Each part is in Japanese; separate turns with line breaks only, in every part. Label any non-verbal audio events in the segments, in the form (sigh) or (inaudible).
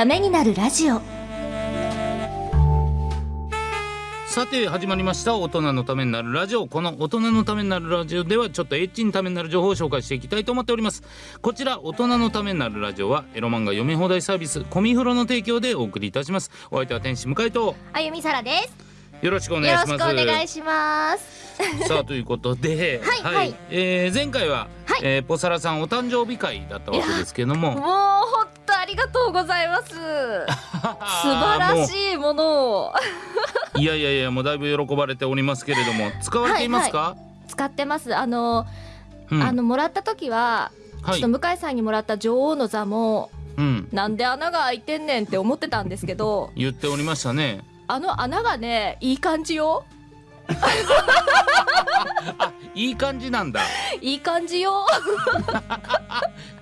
ためになるラジオ。
さて始まりました。大人のためになるラジオ。この大人のためになるラジオではちょっとエッチにためになる情報を紹介していきたいと思っております。こちら大人のためになるラジオはエロ漫画読み放題サービスコミフロの提供でお送りいたします。お相手は天使向井と。
あゆみさらです。
よろしくお願い
よろしく
します
お願いします。
さあということで
はいはい。
えー前回は、
はい。
えーポサラさんお誕生日会だったわけですけども
りがとうございます。(laughs) 素晴らしいものを。
い (laughs) いやいやいやもうだいぶ喜ばれておりますけれども使われていますか、
使ってます。あの、
うん。
あのもらった時は、
はい。
ちょっと向井さんにもらった女王の座も
うん。
なんで穴が開いてんねんって思ってたんですけど
言っておりましたね。
あの穴がねいい感じよ。(laughs)
あいい感じなんだ。
いい感じよ。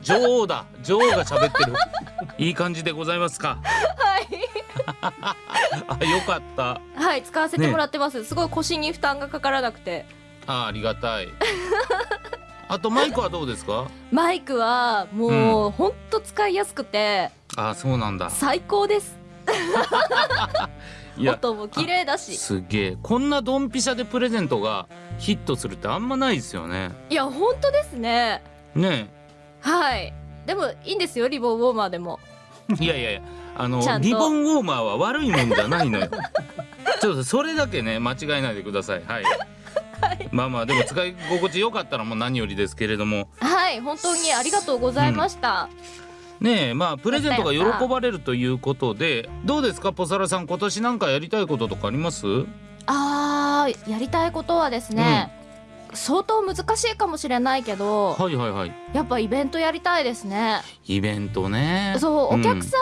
女王だ。女王が喋ってるいい感じでございますか？
はい。(laughs)
あよかった。
はい使わせてもらってます、すごい腰に負担がかからなくて。
あありがたい。(laughs) あとマイクはどうですか？
マイクはもう、ほんと使いやすくて。
あそうなんだ。
最高です。(laughs) 音も綺麗だし。
すげえ。こんなドンピシャでプレゼントがヒットするってあんまないですよね。
いや本当ですね。
ね。
はいでもいいんですよリボンウォーマーでも。
え (laughs) いやいやいやあの
ちゃんと。
リボンウォーマーは悪いもんじゃないのよ。(laughs) ちょっとそれだけね間違えないでください。はい、まあまあでも使い心地良かったらもう何よりですけれども。
はい本当にありがとうございました、
ねえまあプレゼントが喜ばれるということでどうですかポサラさん今年なんかやりたいこととかあります？
あーやりたいことはですね、相当難しいかもしれないけど
はいはいはい。
やっぱイベントやりたいですね。
イベントね。
そうお客
ん
さ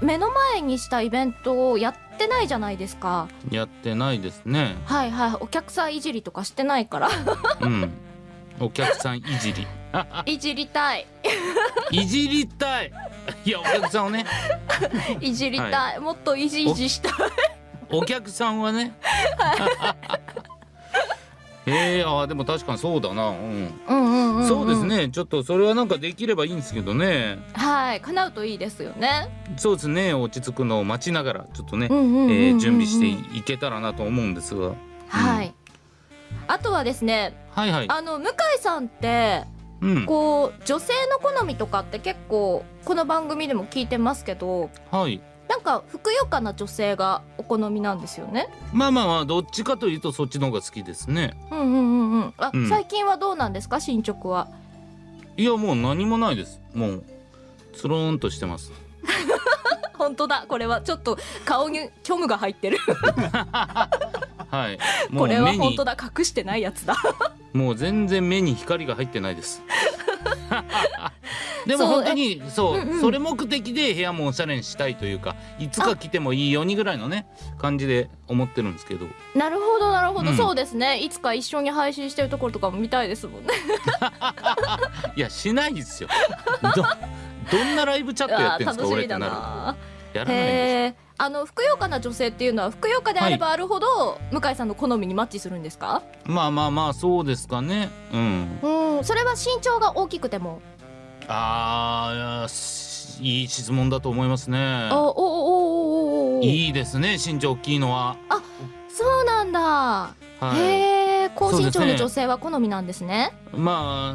ん、目の前にしたイベントをやってないじゃないですか。
やってないですね。
はいはい。お客さんいじりとかしてないから。
うん。お客さんいじり。(laughs)
いじりたい。
いじりたい。いやお客さんをね。(laughs)
いじりたい、
は
もっといじいじしたい。
お客さんはね (laughs) えー、あーでも確かにそうだな、うん。
うんうんうん、ん、
そうですね。ちょっとそれはなんかできればいいんですけどね。
はい叶うといいですよね。
そうですね。落ち着くのを待ちながらちょっとね、準備していけたらなと思うんですが。
はい、あとはですね
はいはい。
あの向井さんって
うん。
こう女性の好みとかって結構この番組でも聞いてますけど
はい
なんかふくよかな女性がお好みなんですよね？
まあまあまあどっちかというとそっちの方が好きですね。
うんうんうんうん。あ、
うん。
最近はどうなんですか？進捗は。い
やもう何もないです。もうつるんとしてます。(laughs)
本当だ。これはちょっと顔に虚無が入ってる。
はい。(laughs) も
こ
う目に。
れは本当だ。隠してないやつだ。
もう全然目に光が入ってないですでも本当にそう、それ目的で部屋もおしゃれにしたいというかいつか来てもいいようにぐらいのね感じで思ってるんですけど。
なるほどなるほど、
うん。
そうですね。いつか一緒に配信してるところとかも見たいですもんね。(laughs)
いやしないですよ。どどんなライブチャットやってんですか
あー楽しみだ
俺ってなる
な
やらない
あのふくよかな女性っていうのはふくよかであればあるほど、向井さんの好みにマッチするんですか？
まあまあまあそうですかね。うん。
うん。それは身長が大きくても？
あーいいい質問だと思いますね。
おおおおおおお。
いいですね身長大きいのは。
そうなんだ、
はい。
へえ高身長の女性は好みなんですね。
ま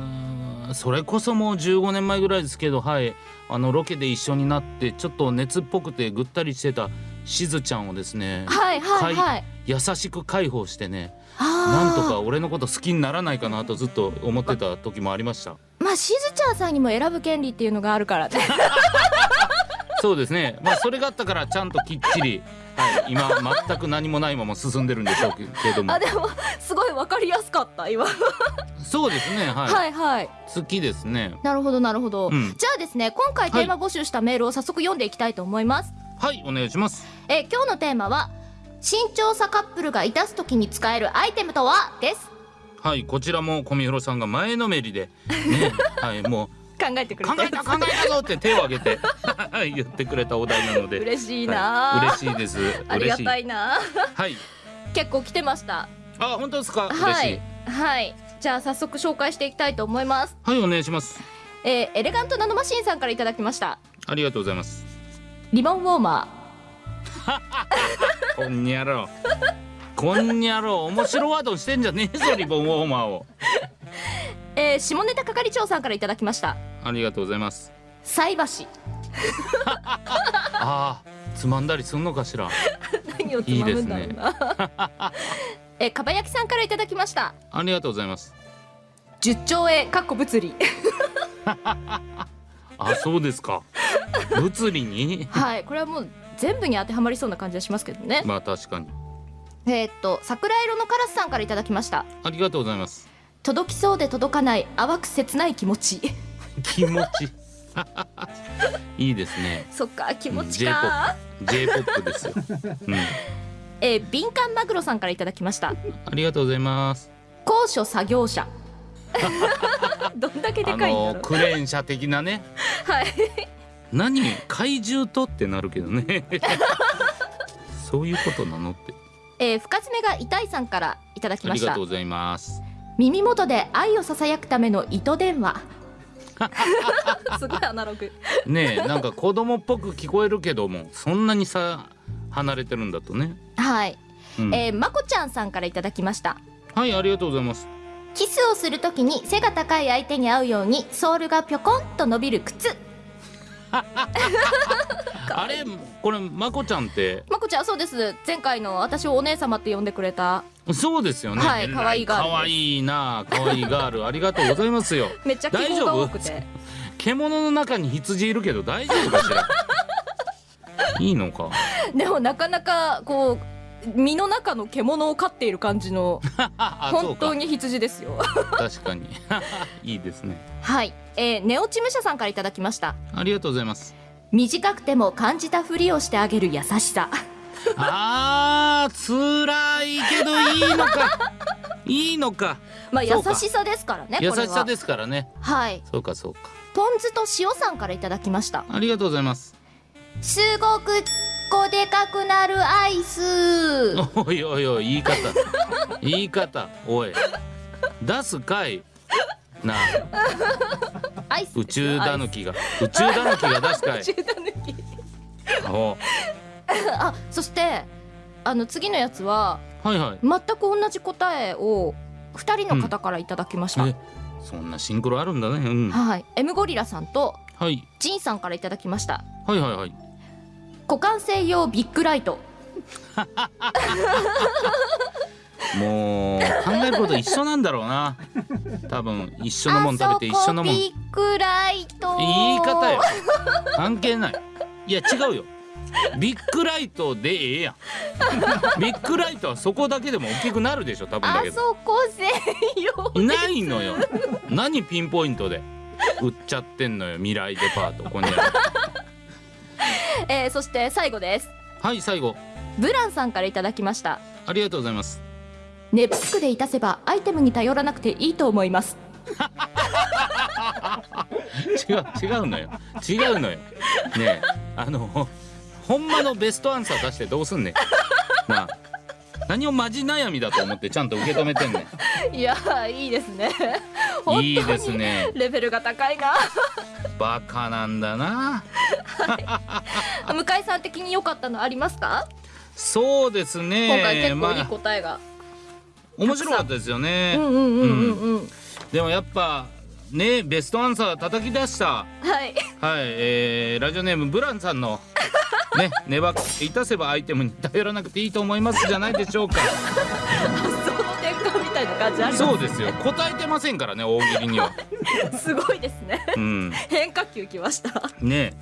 あそれこそもう15年前ぐらいですけどはい。あのロケで一緒になってちょっと熱っぽくてぐったりしてたしずちゃんをですね
はいはいはい。
優しく介抱してねなんとか俺のこと好きにならないかなとずっと思ってた時もありました
まあしずちゃんさんにも選ぶ権利っていうのがあるからね。(laughs)
そうですね。まあそれがあったからちゃんときっちり、はい、今全く何もないまま進んでるんでしょうけども。
あでもすごいわかりやすかった今。
そうですねはい、
はいはい。
好きですね。
なるほどなるほど、
うん。
じゃあですね今回テーマ募集したメールを早速読んでいきたいと思います、
はいお願いします。
えー今日のテーマは身長差カップルがいたす時に使えるアイテムとは？です
はいこちらも小見広さんが前のめりで (laughs) ねはいもう
考えてくれて
考えた考えたぞって手を挙げて (laughs) 言ってくれたお題なので
嬉しいな、
はい嬉しいです。
ありがた
い
いな。
はい。
結構来てました。
あ本当ですか？嬉しい。
はい。はいじゃあ早速紹介していきたいと思います。
はいお願いします。
えーエレガントナノマシンさんからいただきました。
ありがとうございます。
リボンウォーマ
こ (laughs) んにゃろこんにゃろ面白ワードにしてんじゃねえぞリボンウォーマーを。
ー、(laughs) えー、下ネタ係長さんからいただきました。
ありがとうございます。
菜箸。(laughs)
あーつまんだりすんのかしら。(laughs)
何をつまむんだろうな。えー、かば焼きさんからいただきました。
ありがとうございます。
10兆円かっこ物理。
あそうですか。物理に？
はいこれはもう全部に当てはまりそうな感じはしますけどね。
まあ確かに
えーっと桜色のカラスさんからいただきました。
ありがとうございます。
届きそうで届かない淡く切ない気持ち。
気持ち。(laughs) いいですね。
そっか気持ちか。
J-POP ですよ、うん、
えー、敏感マグロさんからいただきました。
ありがとうございます。
高所作業車 (laughs) どんだけで
あ
かい
クレーン車的なね。
はい。
何？怪獣と？ってなるけどね。(laughs) そういうことなのって
えー、深爪が痛いさんからいただき
あ
ました。
りがとうございます。
耳元で愛をささやくための糸電話。(laughs) すごいアナログ。
ねえなんか子供っぽく聞こえるけどもそんなにさ離れてるんだとね、
はい、
うん。
えー、まこちゃんさんからいただきました。
はいありがとうございます。
キスをするときに背が高い相手に合うようにソールがぴょこんと伸びる靴 (laughs)
あれこれまこちゃんって？
まこちゃんそうです。前回の私をお姉様って呼んでくれた。
そうですよね。
はい可愛いガール
可愛いな可愛いガール。ありがとうございますよ。(laughs)
めっちゃ希望が多くて。
獣の中に羊いるけど大丈夫かしら？(laughs) いいのか？
でもなかなかこう身の中の獣を飼っている感じの (laughs) 本当に羊ですよ。
確かに。いいですね。
はい、えー、ネオチムシャさんからいただきました。
ありがとうございます
短くても感じたふりをしてあげる優しさ。
あー辛いけどいいのか。いいのか。(laughs)
まあ優しさですからね
優しさですからね。
はい。
そうかそうか。
ポン酢と塩さんからいただきました。
ありがとうございます。
すごくこでかくなるアイス。
おいおいおい言い方。言い方おい。出すかいなあ。宇宙だぬきが宇宙だぬきが出すかい。
宇宙だぬき
お。
あそしてあの次のやつは
はいはい。
全く同じ答えを二人の方からいただきました、
えそんなシンクロあるんだね。うん。
はい。M ゴリラさんと
はい。
ジンさんからいただきました。
はいはいはい。
股間専用ビッグライト (laughs)
もう考えること一緒なんだろうな。多分一緒のもん食べて一緒のもん。
ビッグライト。
言い方よ。関係ない。いや違うよ。ビッグライトでええやん。ビッグライトはそこだけでも大きくなるでしょ多分だ
あ
けど。
そこ専用
ないのよ。何ピンポイントで。売っちゃってんのよ。未来デパート。ここにある
えー、そして最後です。
はい最後。
ブランさんからいただきました。
ありがとうございます
ネプスクでいたせばアイテムに頼らなくていいと思います。(laughs)
違う違うのよ。違うのよ。ねえあのほんまのベストアンサー出してどうすんねん。なあ何をマジ悩みだと思ってちゃんと受け止めてんね (laughs)
いやーいいですね。
いいですね。
レベルが高いな。
バカなんだな。
向井さん的に良かったのありますか、
そうですね。
今回結構いい
まあ
答えが、
面白かったですよね、
うんうんうんうんうん。
でもやっぱねベストアンサー叩き出した。
はい。
はい、えー、ラジオネームブランさんのね粘っていたせばアイテムに頼らなくていいと思いますじゃないでしょうか。
その転換みたいな感じありま
そうですよ。答えてませんからね大喜利には。
す (laughs) すごいですね。
うん。
変化球きました。
ね